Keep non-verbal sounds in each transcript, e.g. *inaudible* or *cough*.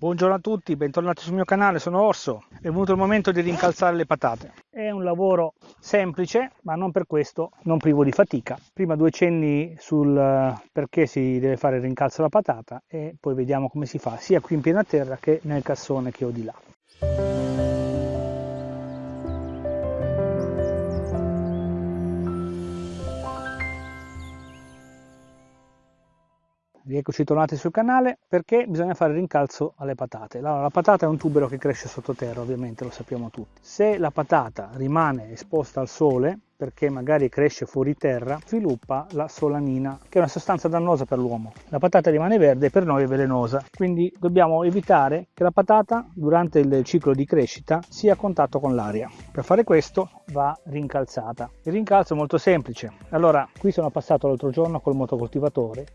Buongiorno a tutti, bentornati sul mio canale, sono Orso. È venuto il momento di rincalzare le patate. È un lavoro semplice, ma non per questo non privo di fatica. Prima due cenni sul eh, perché si deve fare il rincalzo alla patata e poi vediamo come si fa, sia qui in piena terra che nel cassone che ho di là. Rieccoci tornati sul canale perché bisogna fare rincalzo alle patate. Allora, la patata è un tubero che cresce sottoterra, ovviamente lo sappiamo tutti. Se la patata rimane esposta al sole, perché magari cresce fuori terra, sviluppa la solanina, che è una sostanza dannosa per l'uomo. La patata rimane verde e per noi è velenosa, quindi dobbiamo evitare che la patata durante il ciclo di crescita sia a contatto con l'aria. Per fare questo va rincalzata. Il rincalzo è molto semplice. Allora, qui sono passato l'altro giorno col motocoltivatore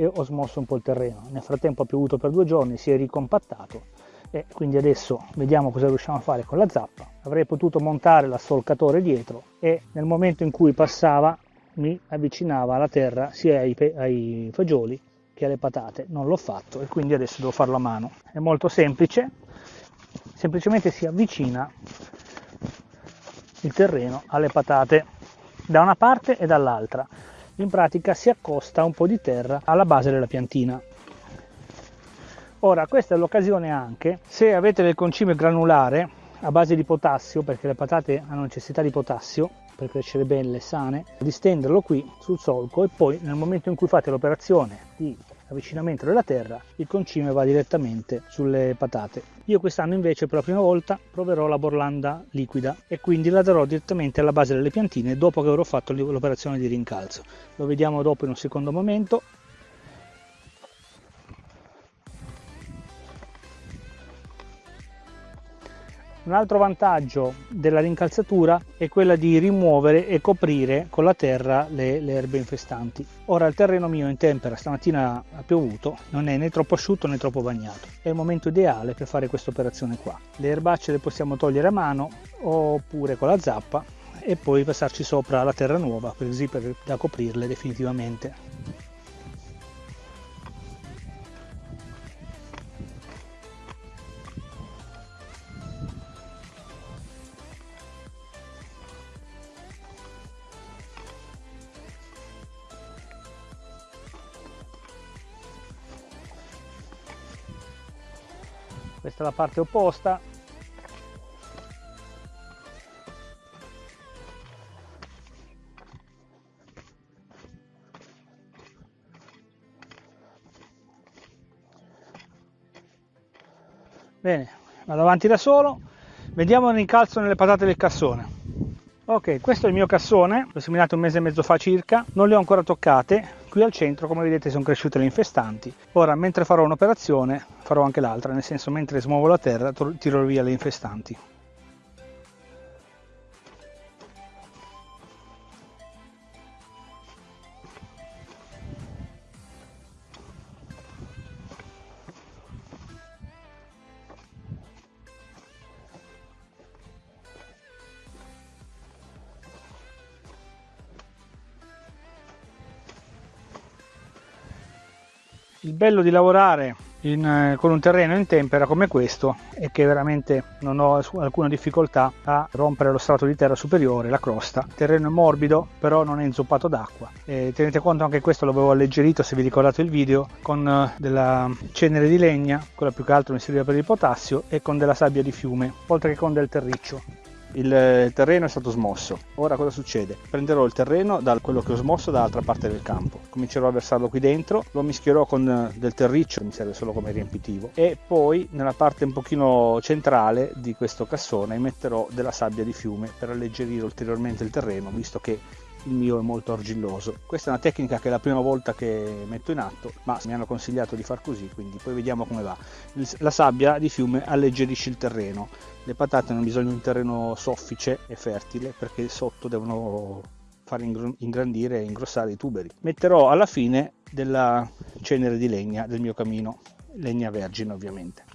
e ho smosso un po' il terreno. Nel frattempo ha piovuto per due giorni, si è ricompattato e quindi adesso vediamo cosa riusciamo a fare con la zappa. Avrei potuto montare l'assolcatore dietro e nel momento in cui passava mi avvicinava alla terra sia ai, ai fagioli che alle patate. Non l'ho fatto e quindi adesso devo farlo a mano. È molto semplice, semplicemente si avvicina il terreno alle patate da una parte e dall'altra in pratica si accosta un po' di terra alla base della piantina. Ora, questa è l'occasione anche, se avete del concime granulare a base di potassio, perché le patate hanno necessità di potassio per crescere belle e sane, di stenderlo qui sul solco e poi nel momento in cui fate l'operazione di avvicinamento della terra, il concime va direttamente sulle patate. Io quest'anno invece per la prima volta proverò la borlanda liquida e quindi la darò direttamente alla base delle piantine dopo che avrò fatto l'operazione di rincalzo. Lo vediamo dopo in un secondo momento Un altro vantaggio della rincalzatura è quella di rimuovere e coprire con la terra le, le, erbe infestanti. Ora il terreno mio in tempera stamattina ha piovuto, non è né troppo asciutto né troppo bagnato. È il momento ideale per fare questa operazione qua. Le erbacce le possiamo togliere a mano oppure con la zappa e poi passarci sopra la terra nuova così per, da coprirle definitivamente. Questa è la parte opposta. Bene vado avanti da solo. Vediamo il rincalzo nelle patate del cassone. Ok questo è il mio cassone l'ho seminato un mese e mezzo fa circa. Non le ho ancora toccate qui al centro come vedete sono cresciute le infestanti. Ora mentre farò un'operazione farò anche l'altra nel senso mentre smuovo la terra tiro via le infestanti il bello di lavorare in, eh, con un terreno in tempera come questo è che veramente non ho alcuna difficoltà a rompere lo strato di terra superiore, la crosta. Il terreno è morbido, però non è inzuppato d'acqua. E tenete conto anche questo l'avevo alleggerito, se vi ricordate il video, con eh, della cenere di legna, quella più che altro mi serviva per il potassio, e con della sabbia di fiume, oltre che con del terriccio il terreno è stato smosso. Ora cosa succede? Prenderò il terreno da quello che ho smosso dall'altra parte del campo, comincerò a versarlo qui dentro, lo mischierò con eh, del terriccio, mi serve solo come riempitivo, e poi nella parte un pochino centrale di questo cassone metterò della sabbia di fiume per alleggerire ulteriormente il terreno, visto che il mio è molto argilloso. Questa è una tecnica che è la prima volta che metto in atto, ma mi hanno consigliato di far così, quindi poi vediamo come va. La sabbia di fiume alleggerisce il terreno. Le patate hanno bisogno di un terreno soffice e fertile perché sotto devono far ingrandire e ingrossare i tuberi. Metterò alla fine della cenere di legna del mio camino, legna vergine ovviamente.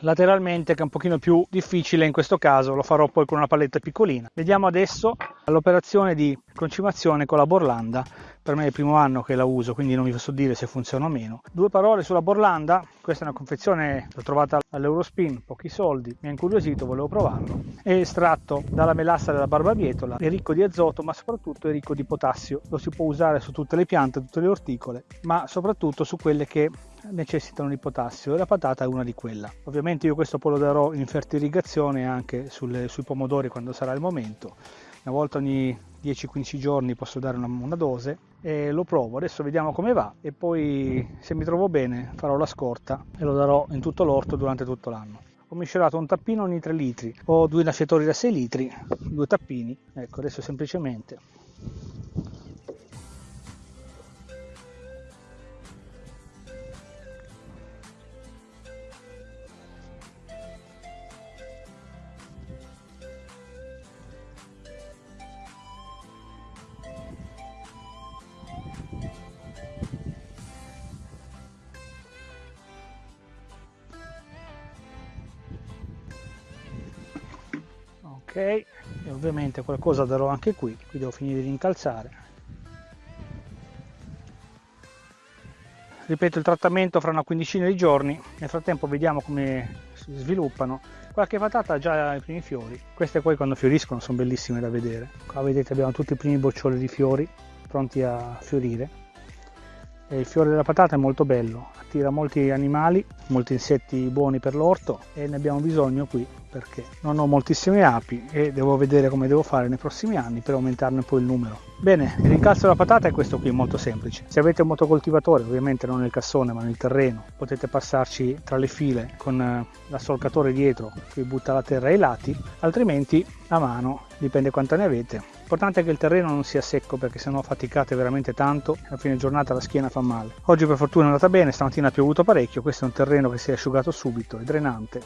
Lateralmente che è un pochino più difficile in questo caso lo farò poi con una paletta piccolina. Vediamo adesso l'operazione di concimazione con la borlanda. Per me è il primo anno che la uso quindi non vi so dire se funziona o meno. Due parole sulla borlanda. Questa è una confezione l'ho trovata all'Eurospin pochi soldi mi ha incuriosito volevo provarlo. È estratto dalla melassa della barbabietola è ricco di azoto ma soprattutto è ricco di potassio. Lo si può usare su tutte le piante tutte le orticole ma soprattutto su quelle che necessitano di potassio e la patata è una di quelle ovviamente io questo poi lo darò in fertirrigazione anche sulle, sui pomodori quando sarà il momento. Una volta ogni 10-15 giorni posso dare una, una, dose e lo provo. Adesso vediamo come va e poi se mi trovo bene farò la scorta e lo darò in tutto l'orto durante tutto l'anno. Ho miscelato un tappino ogni 3 litri. Ho due lasciatori da 6 litri due tappini. Ecco adesso semplicemente e ovviamente qualcosa darò anche qui qui devo finire di incalzare. Ripeto il trattamento fra una quindicina di giorni nel frattempo vediamo come si sviluppano. Qualche patata ha già i primi fiori queste poi quando fioriscono sono bellissime da vedere. Qua vedete abbiamo tutti i primi boccioli di fiori pronti a fiorire il fiore della patata è molto bello attira molti animali molti insetti buoni per l'orto e ne abbiamo bisogno qui perché non ho moltissime api e devo vedere come devo fare nei prossimi anni per aumentarne poi il numero. Bene, il rincalzo della patata è questo qui, molto semplice. Se avete un motocoltivatore, ovviamente non nel cassone ma nel terreno, potete passarci tra le file con eh, l'assolcatore dietro che butta la terra ai lati, altrimenti a mano, dipende quanto ne avete. L'importante è che il terreno non sia secco perché sennò faticate veramente tanto e a fine giornata la schiena fa male. Oggi per fortuna è andata bene, stamattina ha piovuto parecchio, questo è un terreno che si è asciugato subito, è drenante,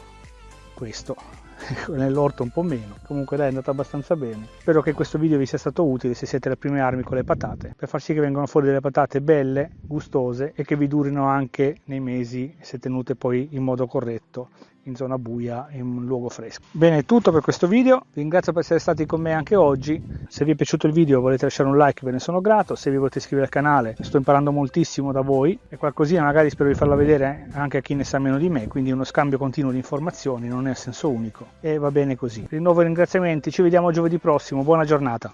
questo *laughs* nell'orto un po' meno. Comunque dai è andata abbastanza bene. Spero che questo video vi sia stato utile se siete alle prime armi con le patate per far sì che vengano fuori delle patate belle gustose e che vi durino anche nei mesi se tenute poi in modo corretto in zona buia in un luogo fresco. Bene è tutto per questo video. Vi ringrazio per essere stati con me anche oggi. Se vi è piaciuto il video volete lasciare un like ve ne sono grato. Se vi volete iscrivere al canale sto imparando moltissimo da voi. E qualcosina magari spero di farla vedere anche a chi ne sa meno di me. Quindi uno scambio continuo di informazioni non è a senso unico e va bene così. Rinnovo i ringraziamenti. Ci vediamo giovedì prossimo. Buona giornata